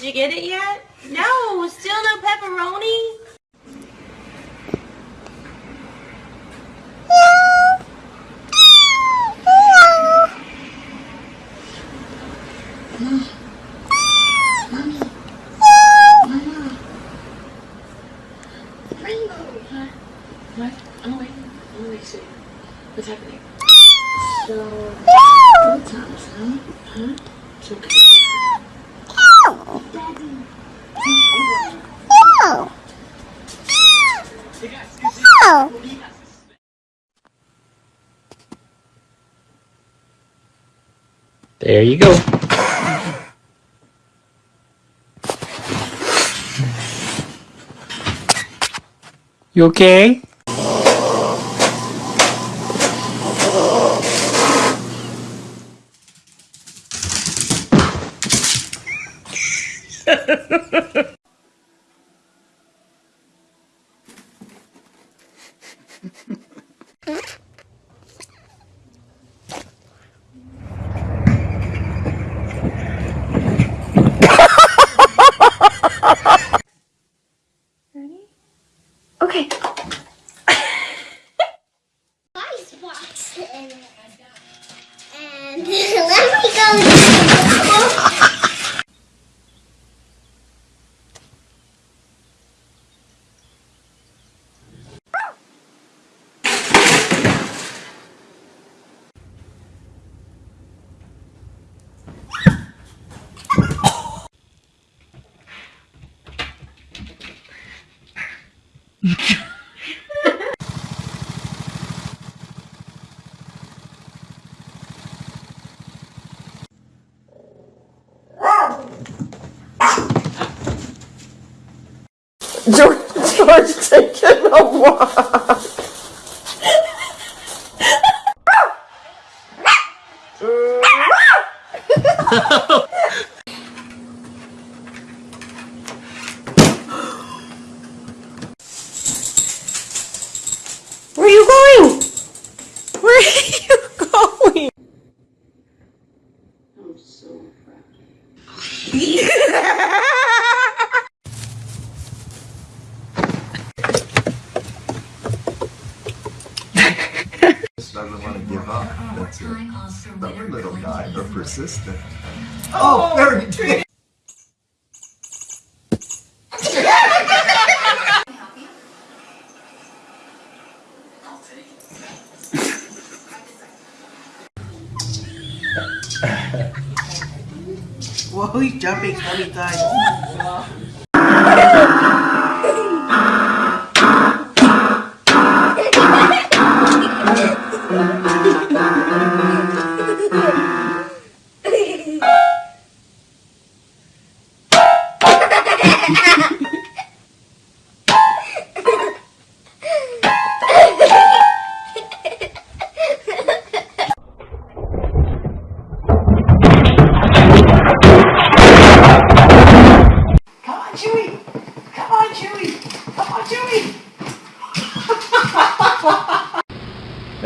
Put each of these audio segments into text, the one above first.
get it yet? No, still no pepperoni? What? Oh. What's happening? So, sometimes, huh? Huh? It's okay. There you go. You okay? Okay. George, George taking a walk. Where are you going? Where are you going? I'm so proud. just doesn't want to give up. That's. Stubborn little guy, but persistent. Oh, very good. Whoa, he's jumping so many times.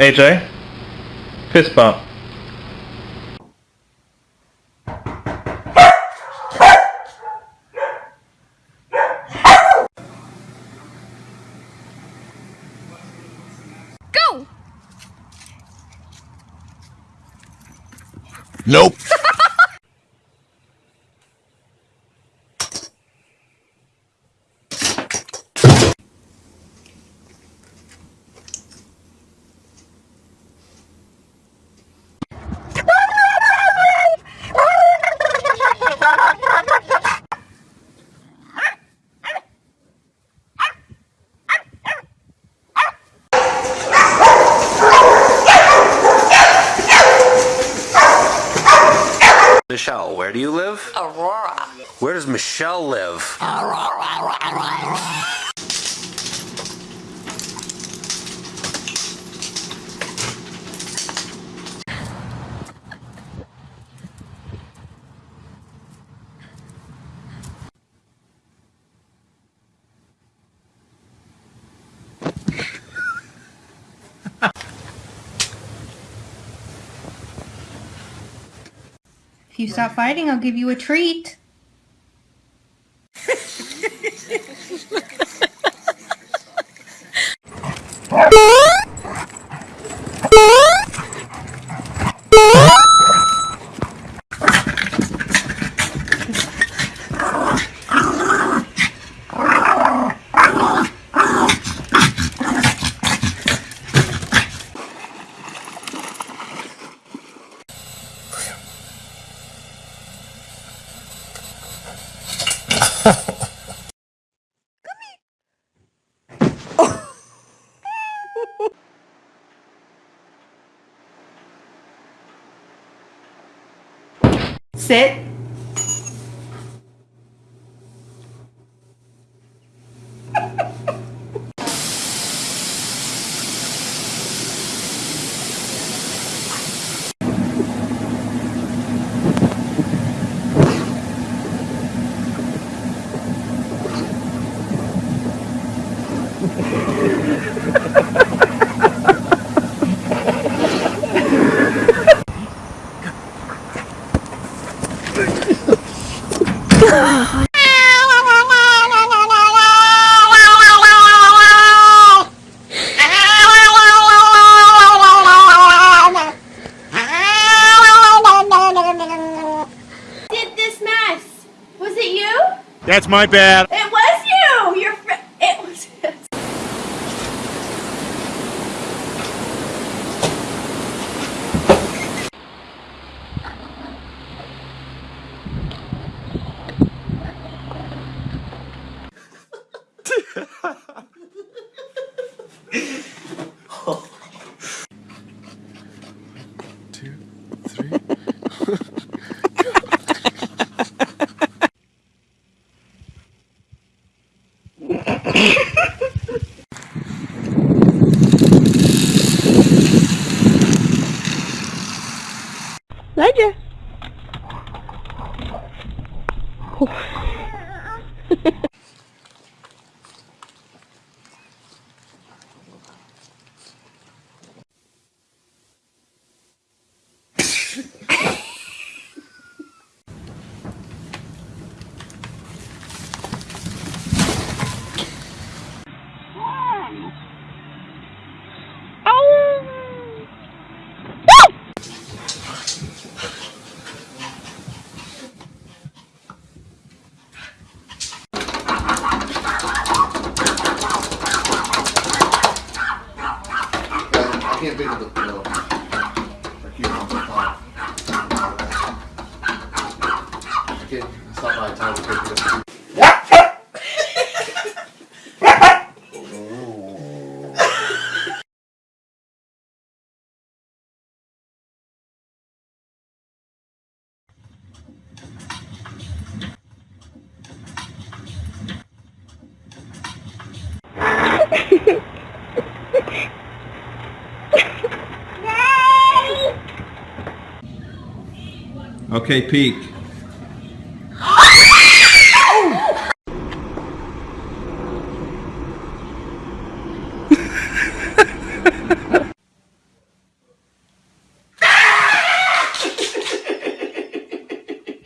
AJ, fist bump. Go! Nope. Michelle, where do you live? Aurora. Where does Michelle live? If you stop fighting, I'll give you a treat. Sit. Did this mess? Was it you? That's my bad. It was you. Your fr- it was. Ledger. Okay, peek.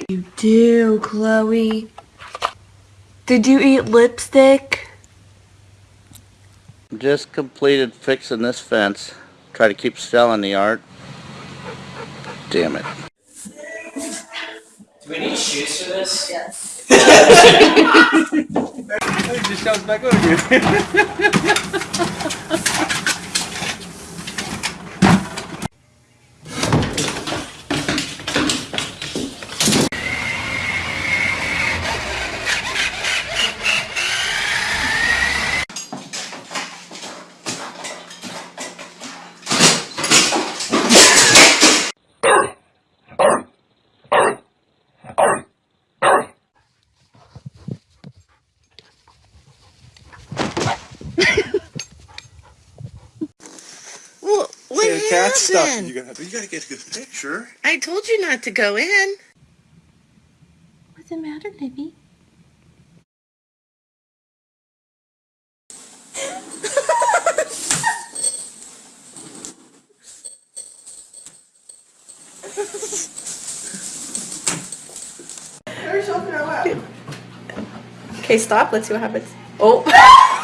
You do, Chloe. Did you eat lipstick? Just completed fixing this fence. Try to keep selling the art. Damn it. Do we need shoes for this? Yes. It just comes back over here. what happened? You gotta, you gotta get a good picture. I told you not to go in. What's the matter, Libby? There's something in our lap. Okay, stop. Let's see what happens. Oh.